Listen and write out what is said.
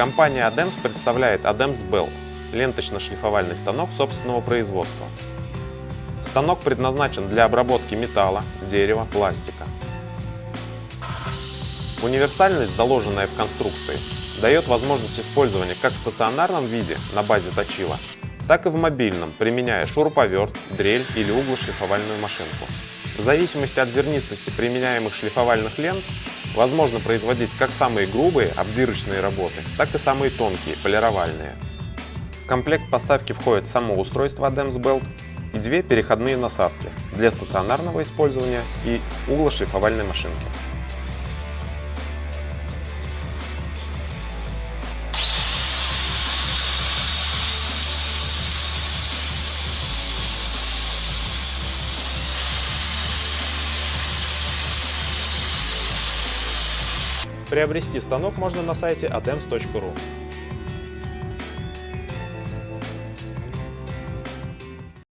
Компания ADEMS представляет ADEMS Belt – ленточно-шлифовальный станок собственного производства. Станок предназначен для обработки металла, дерева, пластика. Универсальность, заложенная в конструкции, дает возможность использования как в стационарном виде на базе точила, так и в мобильном, применяя шуруповерт, дрель или углошлифовальную машинку. В зависимости от зернистости применяемых шлифовальных лент возможно производить как самые грубые обдирочные работы, так и самые тонкие полировальные. В комплект поставки входит само устройство ADEMS Belt и две переходные насадки для стационарного использования и углошлифовальной машинки. Приобрести станок можно на сайте adems.ru.